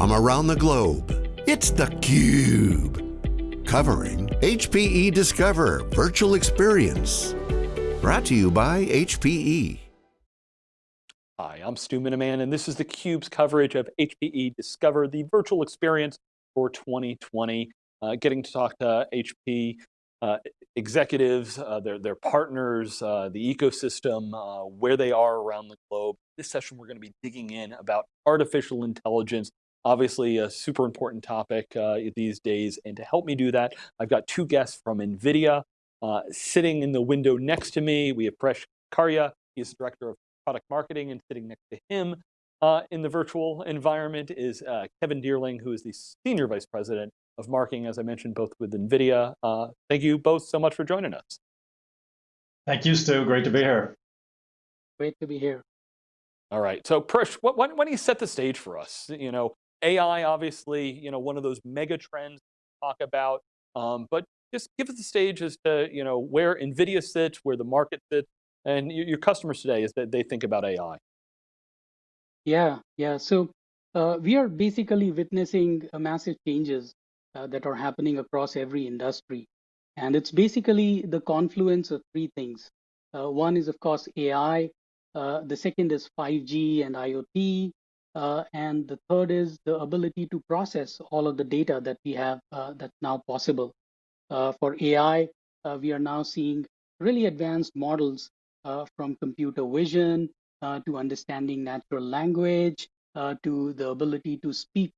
from around the globe. It's theCUBE, covering HPE Discover Virtual Experience. Brought to you by HPE. Hi, I'm Stu Miniman, and this is theCUBE's coverage of HPE Discover, the virtual experience for 2020. Uh, getting to talk to HP uh, executives, uh, their, their partners, uh, the ecosystem, uh, where they are around the globe. This session, we're going to be digging in about artificial intelligence, obviously a super important topic uh, these days. And to help me do that, I've got two guests from NVIDIA sitting in the window next to me. We have Paresh Kharia, he's the Director of Product Marketing, and sitting next to him in the virtual environment is Kevin Deierling, who is the Senior Vice President of marketing, as I mentioned, both with NVIDIA. Uh, thank you both so much for joining us. Thank you, Stu. Great to be here. Great to be here. All right. So, Paresh, why, why don't you set the stage for us? You know, AI, obviously, you know, one of those mega trends to talk about, um, but just give us the stage as to, you know, where NVIDIA sits, where the market sits, and your customers today is that they think about AI. Yeah, yeah. So uh, we are basically witnessing massive changes uh, that are happening across every industry. And it's basically the confluence of three things. Uh, one is, of course, AI. Uh, the second is 5G and IoT. Uh, and the third is the ability to process all of the data that we have uh, that's now possible. Uh, for AI, we are now seeing really advanced models from computer vision to understanding natural language to the ability to speak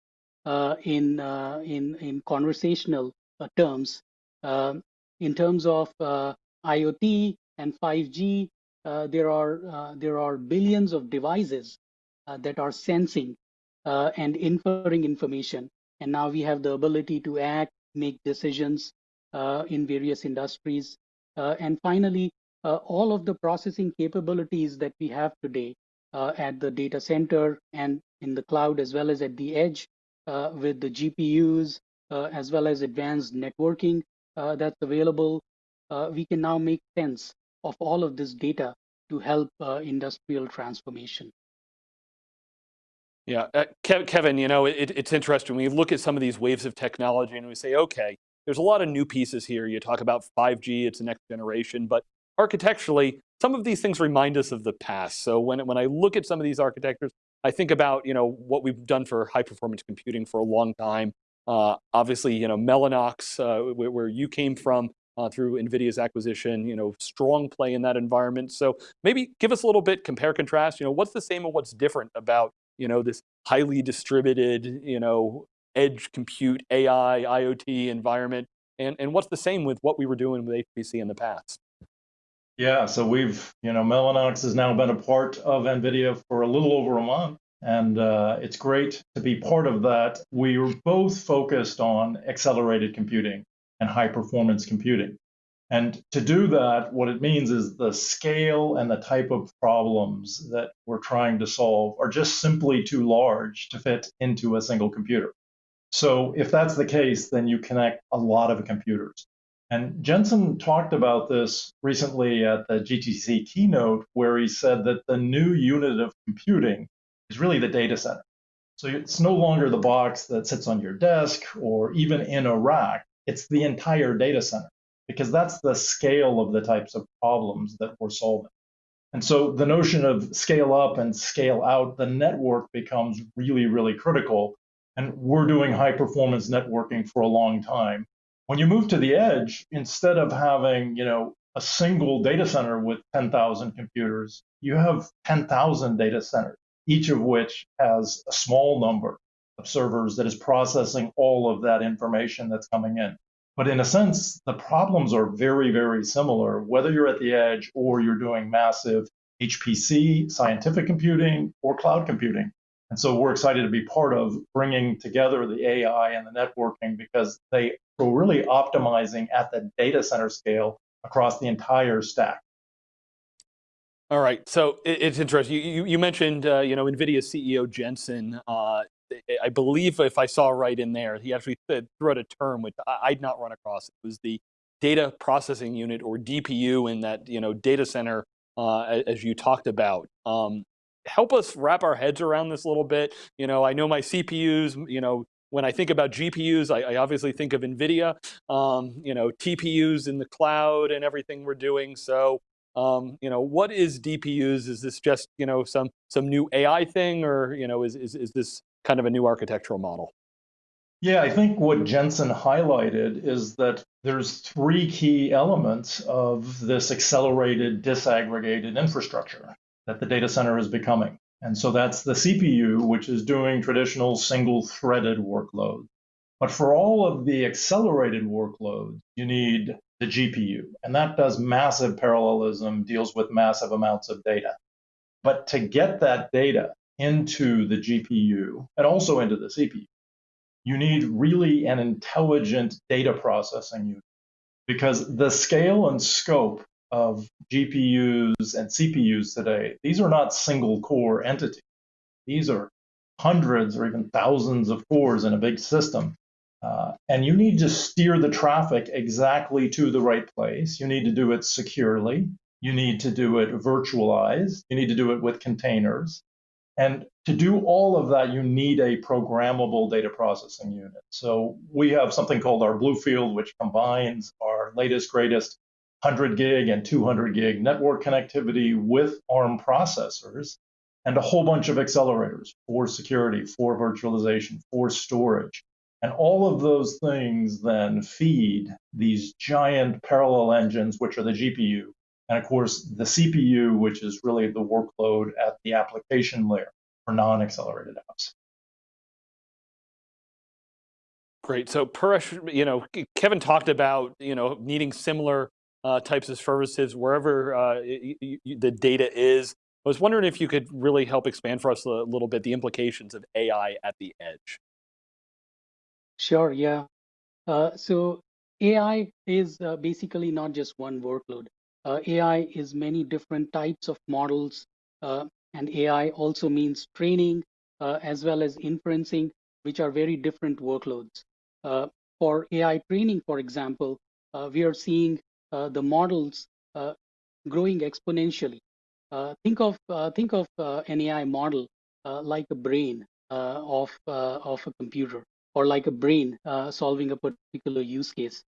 uh, in, uh, in, in conversational uh, terms. Um, in terms of IoT and 5G, there, are, there are billions of devices that are sensing and inferring information. And now we have the ability to act, make decisions in various industries. and finally, uh, all of the processing capabilities that we have today uh, at the data center and in the cloud as well as at the edge uh, with the GPUs uh, as well as advanced networking uh, that's available, we can now make sense of all of this data to help industrial transformation. Yeah, uh, Kevin, you know, it, it's interesting. We look at some of these waves of technology and we say, okay, there's a lot of new pieces here. You talk about 5G, it's the next generation, but architecturally, some of these things remind us of the past. So when, when I look at some of these architectures, I think about you know what we've done for high performance computing for a long time. Uh, obviously, you know Mellanox, uh, where, where, you came from uh, through NVIDIA's acquisition, you know strong play in that environment. So maybe give us a little bit compare contrast. You know what's the same and what's different about you know this highly distributed you know edge compute AI IoT environment, and and what's the same with what we were doing with HPC in the past. Yeah, so we've, you know, Mellanox has now been a part of NVIDIA for a little over a month, and uh, it's great to be part of that. We are both focused on accelerated computing and high performance computing. And to do that, what it means is the scale and the type of problems that we're trying to solve are just simply too large to fit into a single computer. So if that's the case, then you connect a lot of computers. And Jensen talked about this recently at the GTC keynote, where he said that the new unit of computing is really the data center. So it's no longer the box that sits on your desk or even in a rack, it's the entire data center, because that's the scale of the types of problems that we're solving. And so the notion of scale up and scale out, the network becomes really, really critical. And we're doing high performance networking for a long time. When you move to the edge, instead of having, you know, a single data center with 10,000 computers, you have 10,000 data centers, each of which has a small number of servers that is processing all of that information that's coming in. But in a sense, the problems are very, very similar, whether you're at the edge or you're doing massive HPC, scientific computing, or cloud computing. And so we're excited to be part of bringing together the AI and the networking because they are really optimizing at the data center scale across the entire stack. All right, so it's interesting. You, you mentioned, uh, you know, NVIDIA CEO Jensen. Uh, I believe if I saw right in there, he actually threw out a term which I'd not run across. It was the data processing unit or DPU in that, you know, data center, uh, as you talked about. Um, help us wrap our heads around this a little bit. You know, I know my CPUs, you know, when I think about GPUs, I, I obviously think of NVIDIA, um, you know, TPUs in the cloud and everything we're doing. So, um, you know, what is DPUs? Is this just, you know, some, some new AI thing or, you know, is, is, is this kind of a new architectural model? Yeah, I think what Jensen highlighted is that there's three key elements of this accelerated disaggregated infrastructure that the data center is becoming. And so that's the CPU, which is doing traditional single threaded workload. But for all of the accelerated workloads, you need the GPU. And that does massive parallelism, deals with massive amounts of data. But to get that data into the GPU and also into the CPU, you need really an intelligent data processing unit because the scale and scope of GPUs and CPUs today, these are not single core entities. These are hundreds or even thousands of cores in a big system. Uh, and you need to steer the traffic exactly to the right place. You need to do it securely. You need to do it virtualized. You need to do it with containers. And to do all of that, you need a programmable data processing unit. So we have something called our Bluefield, which combines our latest, greatest 100 gig and 200 gig network connectivity with ARM processors and a whole bunch of accelerators for security, for virtualization, for storage. And all of those things then feed these giant parallel engines, which are the GPU, and of course, the CPU, which is really the workload at the application layer for non-accelerated apps. Great. So Paresh, you know, Kevin talked about, you know, needing similar uh, types of services wherever uh, the data is. I was wondering if you could really help expand for us a little bit the implications of AI at the edge. Sure, yeah. Uh, so AI is uh, basically not just one workload. Uh, AI is many different types of models, uh, and AI also means training uh, as well as inferencing, which are very different workloads. Uh, for AI training, for example, uh, we are seeing uh, the models growing exponentially. think of think of an AI model like a brain of of a computer, or like a brain solving a particular use case.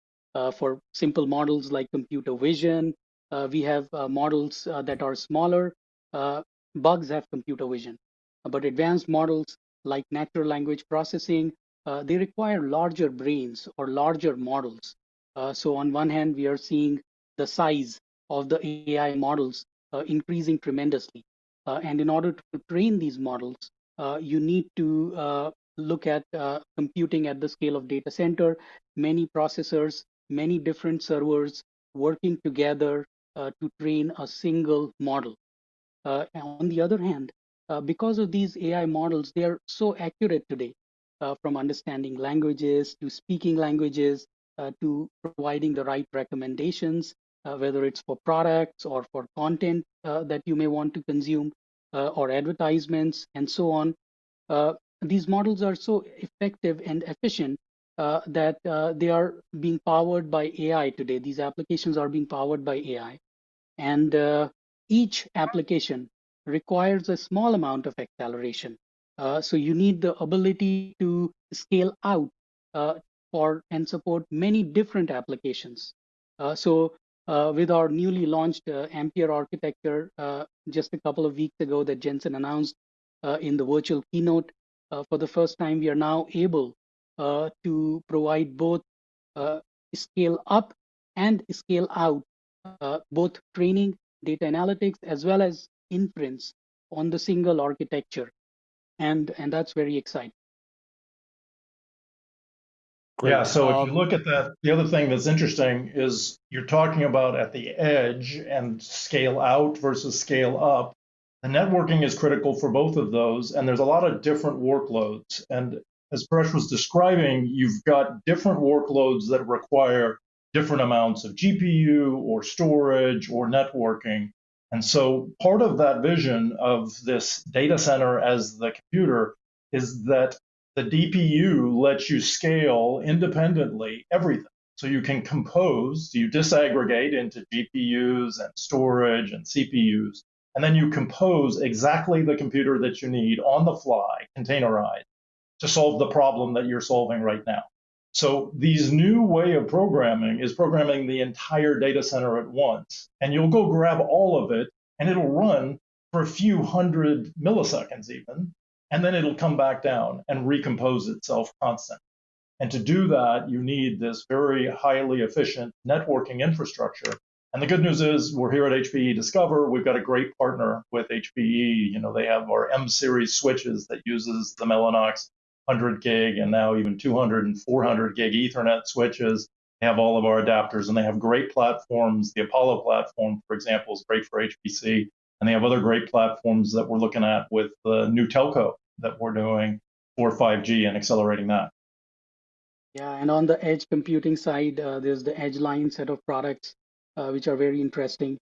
for simple models like computer vision, we have uh, models uh, that are smaller. bugs have computer vision. But advanced models like natural language processing, they require larger brains or larger models. so on one hand, we are seeing the size of the AI models increasing tremendously. and in order to train these models, you need to look at uh, computing at the scale of data center, many processors, many different servers working together uh, to train a single model. Uh, on the other hand, uh, because of these AI models, they are so accurate today, from understanding languages to speaking languages to providing the right recommendations, whether it's for products or for content that you may want to consume or advertisements and so on. these models are so effective and efficient uh, that uh, they are being powered by AI today. These applications are being powered by AI. And uh, each application requires a small amount of acceleration. Uh, so you need the ability to scale out uh, for and support many different applications. Uh, so uh, with our newly launched uh, Ampere architecture just a couple of weeks ago that Jensen announced in the virtual keynote, for the first time, we are now able to provide both scale up and scale out uh, both training, data analytics, as well as inference on the single architecture. And, and that's very exciting. Great. Yeah, so um, if you um, look at that, the other thing that's interesting is you're talking about at the edge and scale out versus scale up. The networking is critical for both of those, and there's a lot of different workloads. And as Paresh was describing, you've got different workloads that require different amounts of GPU or storage or networking. And so part of that vision of this data center as the computer is that the DPU lets you scale independently everything. So you can compose, you disaggregate into GPUs and storage and CPUs, and then you compose exactly the computer that you need on the fly, containerized, to solve the problem that you're solving right now. So these new way of programming is programming the entire data center at once, and you'll go grab all of it, and it'll run for a few hundred milliseconds even, and then it'll come back down and recompose itself constantly. And to do that, you need this very highly efficient networking infrastructure. And the good news is we're here at HPE Discover. We've got a great partner with HPE. You know, they have our M series switches that uses the Mellanox 100 gig and now even 200 and 400 gig Ethernet switches. Have all of our adapters and they have great platforms. The Apollo platform, for example, is great for HPC. And they have other great platforms that we're looking at with the new telco that we're doing for 5G and accelerating that. Yeah, and on the edge computing side, uh, there's the Edgeline set of products, uh, which are very interesting.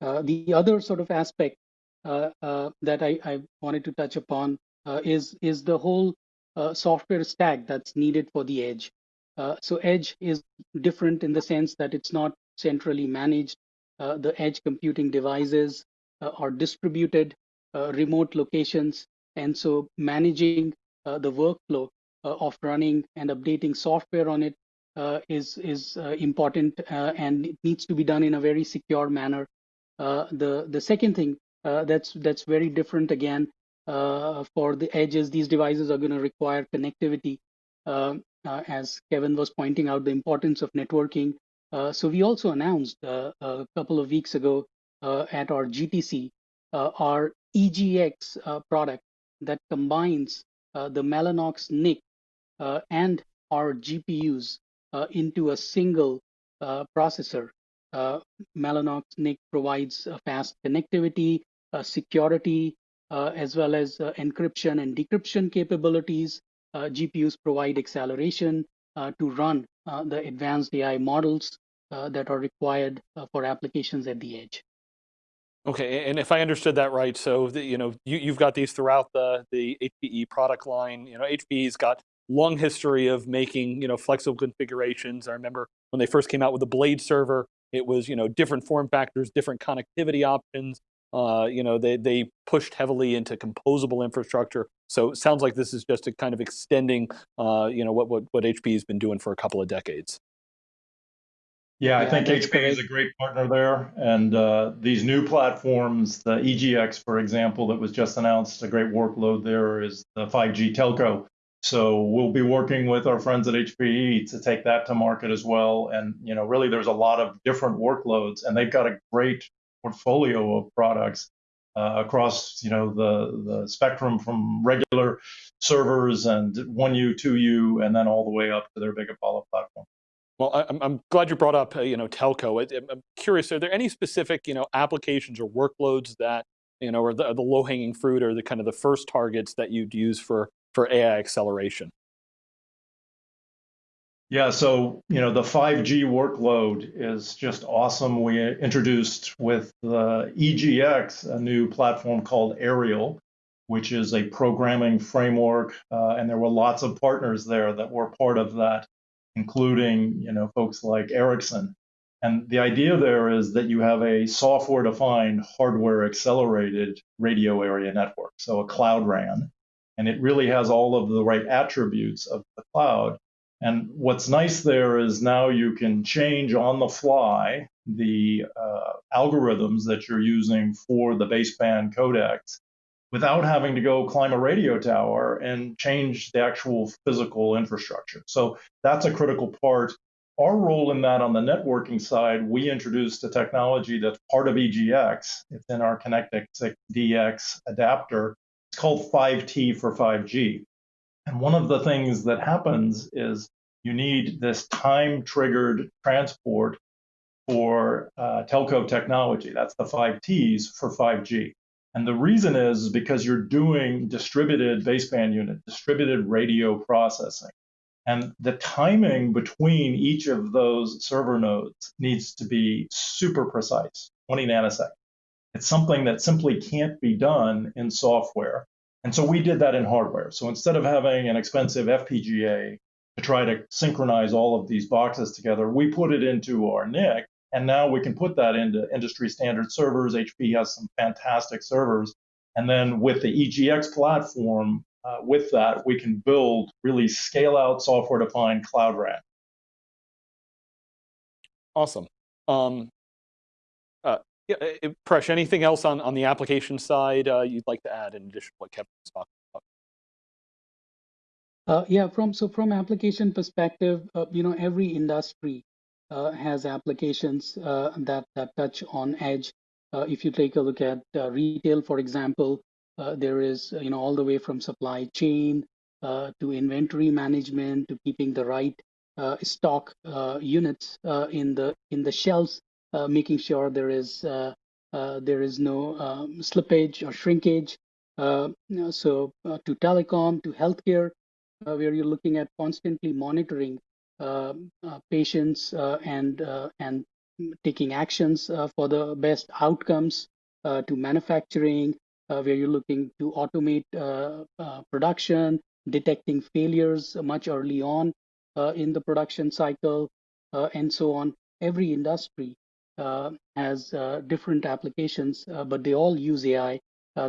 Uh, the other sort of aspect uh, uh, that I, I, wanted to touch upon uh, is is the whole software stack that's needed for the edge. Uh, so edge is different in the sense that it's not centrally managed. Uh, the edge computing devices uh, are distributed remote locations, and so managing the workflow uh, of running and updating software on it uh, is is uh, important and it needs to be done in a very secure manner. the the second thing that's that's very different again Uh, for the edges, these devices are going to require connectivity. Um, uh, as Kevin was pointing out, the importance of networking. Uh, so we also announced a couple of weeks ago at our GTC our EGX product that combines uh, the Mellanox NIC uh, and our GPUs uh, into a single uh, processor. Mellanox NIC provides fast connectivity, security, Uh, as well as uh, encryption and decryption capabilities. Uh, GPUs provide acceleration to run the advanced AI models that are required for applications at the edge. Okay, and if I understood that right, so the, you know you, you've got these throughout the the HPE product line. You know, HPE's got long history of making you know flexible configurations. I remember when they first came out with the Blade server, it was you know different form factors, different connectivity options. Uh, you know they they pushed heavily into composable infrastructure. So it sounds like this is just a kind of extending uh, you know what what what HP has been doing for a couple of decades. Yeah, I think HP is a great partner there. And uh, these new platforms, the EGX, for example, that was just announced, a great workload there is the 5G telco. So we'll be working with our friends at HPE to take that to market as well. And you know, really, there's a lot of different workloads, and they've got a great portfolio of products uh, across you know the the spectrum from regular servers and 1U, 2U, and then all the way up to their big Apollo platform. Well, I'm, I'm glad you brought up, uh, you know, telco. I, I'm curious, are there any specific, you know, applications or workloads that, you know, are the, the low-hanging fruit or the kind of the first targets that you'd use for for AI acceleration? Yeah, so you know the 5G workload is just awesome. We introduced with the EGX a new platform called Aerial, which is a programming framework, uh, and there were lots of partners there that were part of that, including you know folks like Ericsson. And the idea there is that you have a software-defined, hardware-accelerated radio area network, so a cloud RAN, and it really has all of the right attributes of the cloud. And what's nice there is now you can change on the fly the uh, algorithms that you're using for the baseband codecs without having to go climb a radio tower and change the actual physical infrastructure. So that's a critical part. Our role in that on the networking side, we introduced a technology that's part of EGX. It's in our ConnectX DX adapter it's called 5T for 5G. And one of the things that happens is you need this time triggered transport for uh, telco technology. That's the 5Ts for 5G. And the reason is because you're doing distributed baseband unit, distributed radio processing. And the timing between each of those server nodes needs to be super precise, 20 nanoseconds. It's something that simply can't be done in software. And so we did that in hardware. So instead of having an expensive FPGA to try to synchronize all of these boxes together, we put it into our NIC And now we can put that into industry standard servers. HP has some fantastic servers. And then with the EGX platform, uh, with that, we can build really scale out software defined cloud RAN. Awesome. Um, yeah, uh, Paresh, anything else on, on the application side uh, you'd like to add in addition to what Kevin was talking about? Uh, yeah, from so from application perspective, uh, you know, every industry uh, has applications uh, that that touch on edge. Uh, if you take a look at uh, retail, for example, there is you know all the way from supply chain to inventory management to keeping the right stock units in the in the shelves, Uh, making sure there is uh, uh, there is no um, slippage or shrinkage. So to telecom, to healthcare, uh, where you're looking at constantly monitoring uh, uh, patients and and taking actions for the best outcomes to manufacturing, where you're looking to automate production, detecting failures much early on in the production cycle, and so on. Every industry uh, has uh, different applications, uh, but they all use AI.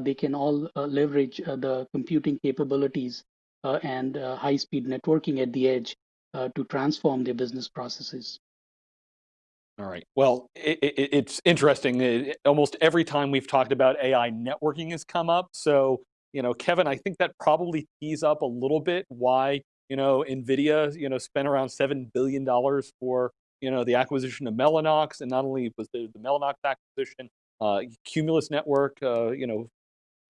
they can all leverage the computing capabilities uh, and uh, high speed networking at the edge uh, to transform their business processes. All right. Well, it, it, it's interesting. It, almost every time we've talked about AI, networking has come up. So, you know, Kevin, I think that probably tees up a little bit why, you know, NVIDIA, you know, spent around $7 billion for, you know, the acquisition of Mellanox. And not only was the, the Mellanox acquisition, uh, Cumulus Network, uh, you know,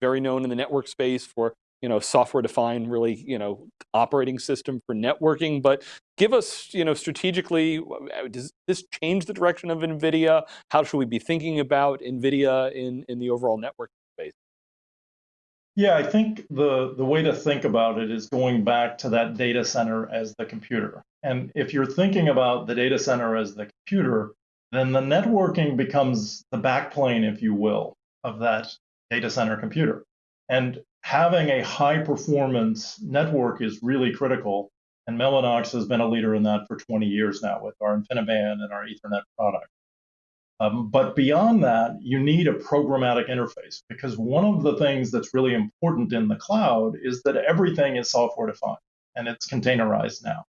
very known in the network space for you know, software defined really, you know, operating system for networking, but give us, you know, strategically, uh, does this change the direction of NVIDIA? How should we be thinking about NVIDIA in, in the overall network? Yeah, I think the, the way to think about it is going back to that data center as the computer. And if you're thinking about the data center as the computer, then the networking becomes the backplane, if you will, of that data center computer. And having a high performance network is really critical. And Mellanox has been a leader in that for 20 years now with our InfiniBand and our Ethernet product. Um, but beyond that, you need a programmatic interface because one of the things that's really important in the cloud is that everything is software defined and it's containerized now.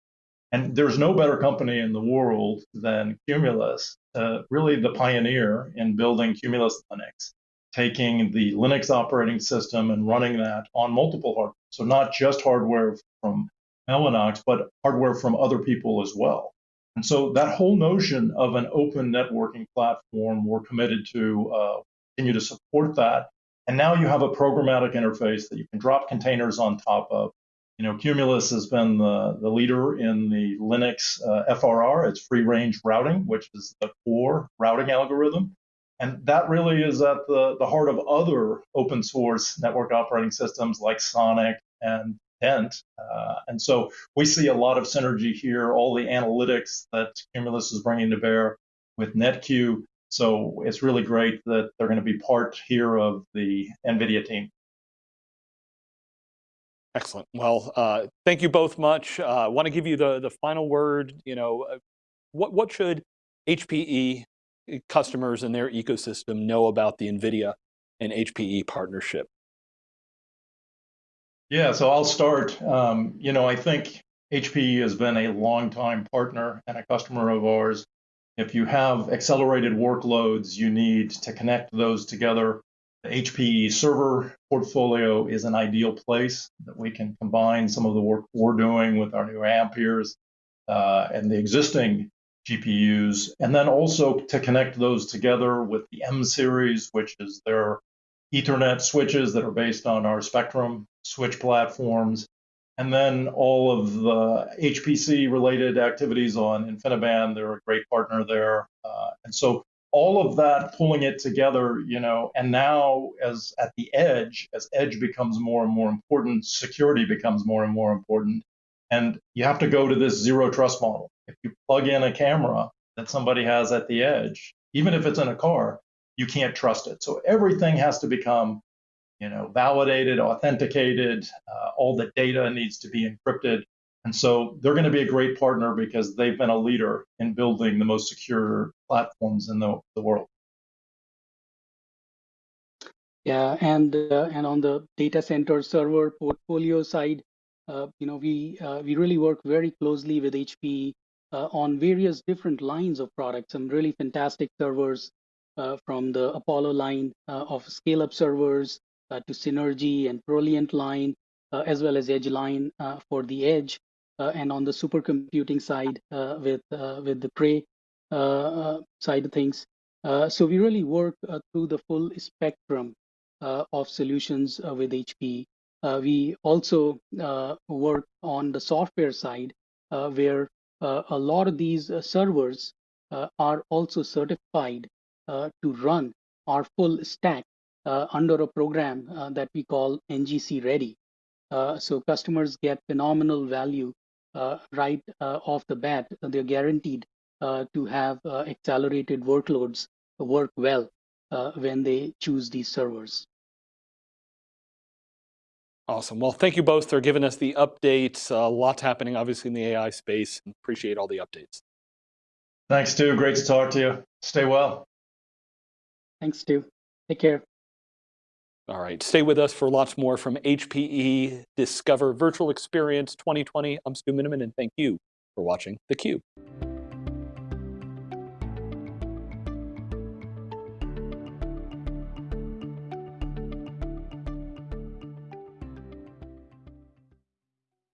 And there's no better company in the world than Cumulus, uh, really the pioneer in building Cumulus Linux taking the Linux operating system and running that on multiple hardware. So not just hardware from Mellanox, but hardware from other people as well. And so that whole notion of an open networking platform, we're committed to uh, continue to support that. And now you have a programmatic interface that you can drop containers on top of. You know, Cumulus has been the, the leader in the Linux uh, FRR, it's free range routing, which is the core routing algorithm. And that really is at the, the heart of other open source network operating systems like Sonic and Dent. Uh, and so we see a lot of synergy here, all the analytics that Cumulus is bringing to bear with NetQ. So it's really great that they're going to be part here of the NVIDIA team. Excellent. Well, uh, thank you both much. Uh, I want to give you the, the final word. You know, uh, what, what should HPE customers and their ecosystem know about the NVIDIA and HPE partnership? Yeah, so I'll start. Um, you know, I think HPE has been a long-time partner and a customer of ours. If you have accelerated workloads, you need to connect those together. The HPE server portfolio is an ideal place that we can combine some of the work we're doing with our new Amperes uh, and the existing GPUs, and then also to connect those together with the M series, which is their Ethernet switches that are based on our Spectrum switch platforms, and then all of the HPC related activities on InfiniBand. They're a great partner there. Uh, and so all of that pulling it together, you know, and now as at the edge, as edge becomes more and more important, security becomes more and more important. And you have to go to this zero trust model. If you plug in a camera that somebody has at the edge, even if it's in a car, you can't trust it. So everything has to become, you know, validated, authenticated. Uh, all the data needs to be encrypted. And so they're going to be a great partner because they've been a leader in building the most secure platforms in the, the world. Yeah, and uh, and on the data center server portfolio side, uh, you know, we uh, we really work very closely with HP uh, on various different lines of products. Some really fantastic servers Uh, from the Apollo line uh, of scale-up servers uh, to Synergy and ProLiant line, uh, as well as Edgeline for the edge, and on the supercomputing side with with the Cray side of things. so we really work through the full spectrum uh, of solutions uh, with HP. Uh, we also work on the software side where a lot of these servers are also certified Uh, to run our full stack uh, under a program uh, that we call NGC Ready. so customers get phenomenal value right off the bat. They're guaranteed to have accelerated workloads work well uh, when they choose these servers. Awesome. Well, thank you both for giving us the updates. A uh, lot's happening, obviously, in the AI space. Appreciate all the updates. Thanks, Stu. Great to talk to you. Stay well. Thanks, Stu. Take care. All right. Stay with us for lots more from HPE Discover Virtual Experience 2020. I'm Stu Miniman, and thank you for watching theCUBE.